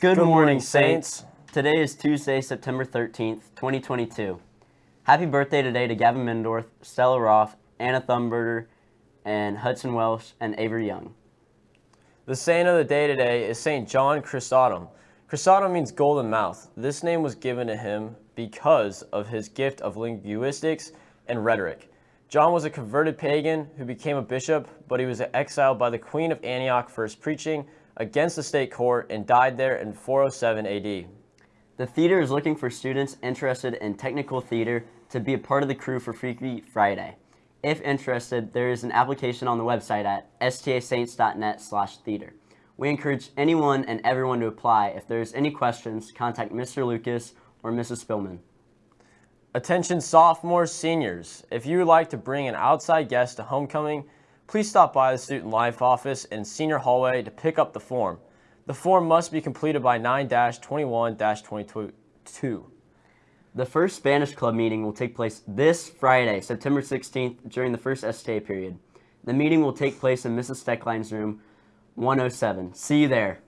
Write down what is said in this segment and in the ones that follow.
Good, Good morning, morning, Saints. Today is Tuesday, September 13th, 2022. Happy birthday today to Gavin Mendorf, Stella Roth, Anna Thumberger, and Hudson Welsh and Avery Young. The saint of the day today is Saint John Chrysostom. Chrysostom means golden mouth. This name was given to him because of his gift of linguistics and rhetoric. John was a converted pagan who became a bishop, but he was exiled by the Queen of Antioch for his preaching against the state court and died there in 407 AD. The theater is looking for students interested in technical theater to be a part of the crew for Freaky Friday. If interested, there is an application on the website at stasaints.net slash theater. We encourage anyone and everyone to apply. If there's any questions, contact Mr. Lucas or Mrs. Spillman. Attention sophomores, seniors. If you would like to bring an outside guest to homecoming, please stop by the Student Life office in senior hallway to pick up the form. The form must be completed by 9-21-22. The first Spanish club meeting will take place this Friday, September 16th, during the first STA period. The meeting will take place in Mrs. Steckline's room 107. See you there.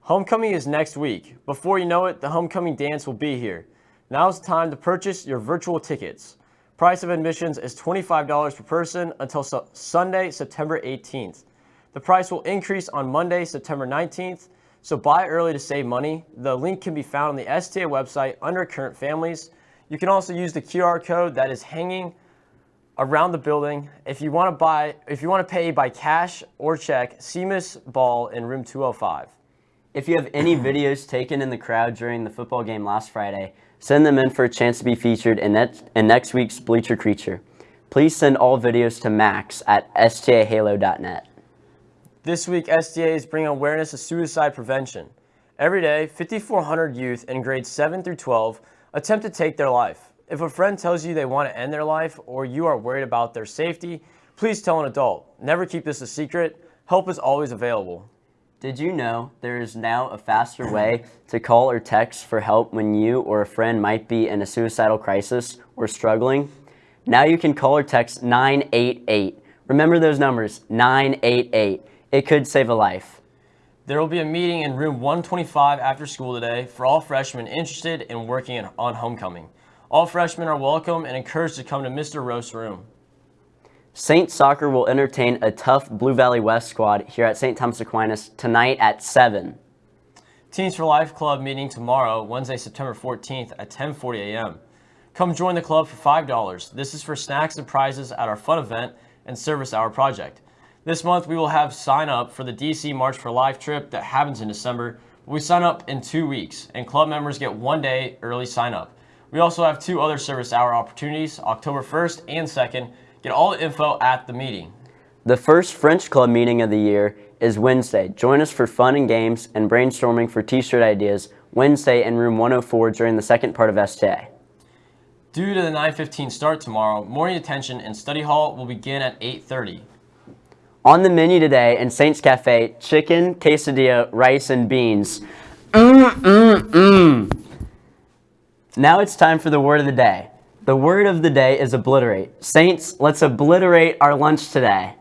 Homecoming is next week. Before you know it, the homecoming dance will be here. Now is the time to purchase your virtual tickets. Price of admissions is $25 per person until su Sunday, September 18th. The price will increase on Monday, September 19th, so buy early to save money. The link can be found on the STA website under current families. You can also use the QR code that is hanging around the building. If you want to buy, if you want to pay by cash or check, see Miss Ball in room 205. If you have any videos taken in the crowd during the football game last Friday, send them in for a chance to be featured in, net, in next week's Bleacher Creature. Please send all videos to max at stahalo.net. This week, STA is bringing awareness of suicide prevention. Every day, 5,400 youth in grades 7 through 12 attempt to take their life. If a friend tells you they want to end their life or you are worried about their safety, please tell an adult. Never keep this a secret. Help is always available. Did you know there is now a faster way to call or text for help when you or a friend might be in a suicidal crisis or struggling? Now you can call or text 988. Remember those numbers, 988. It could save a life. There will be a meeting in room 125 after school today for all freshmen interested in working on homecoming. All freshmen are welcome and encouraged to come to Mr. Roast's room. Saint Soccer will entertain a tough Blue Valley West squad here at St. Thomas Aquinas tonight at 7. Teens for Life Club meeting tomorrow, Wednesday, September 14th at 10:40 a.m. Come join the club for $5. This is for snacks and prizes at our fun event and service hour project. This month we will have sign up for the DC March for Life trip that happens in December. We sign up in two weeks and club members get one day early sign up. We also have two other service hour opportunities, October 1st and 2nd. Get all the info at the meeting. The first French Club meeting of the year is Wednesday. Join us for fun and games and brainstorming for t-shirt ideas Wednesday in room 104 during the second part of STA. Due to the 9.15 start tomorrow, morning attention in study hall will begin at 8.30. On the menu today in Saints Cafe, chicken, quesadilla, rice, and beans. Mmm, mmm, mmm. Now it's time for the word of the day. The word of the day is obliterate. Saints, let's obliterate our lunch today.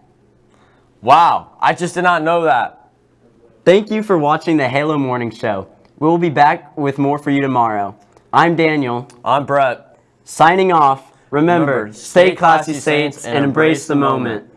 Wow, I just did not know that. Thank you for watching the Halo Morning Show. We will be back with more for you tomorrow. I'm Daniel. I'm Brett. Signing off. Remember, Remember, stay classy, Saints, and embrace the moment.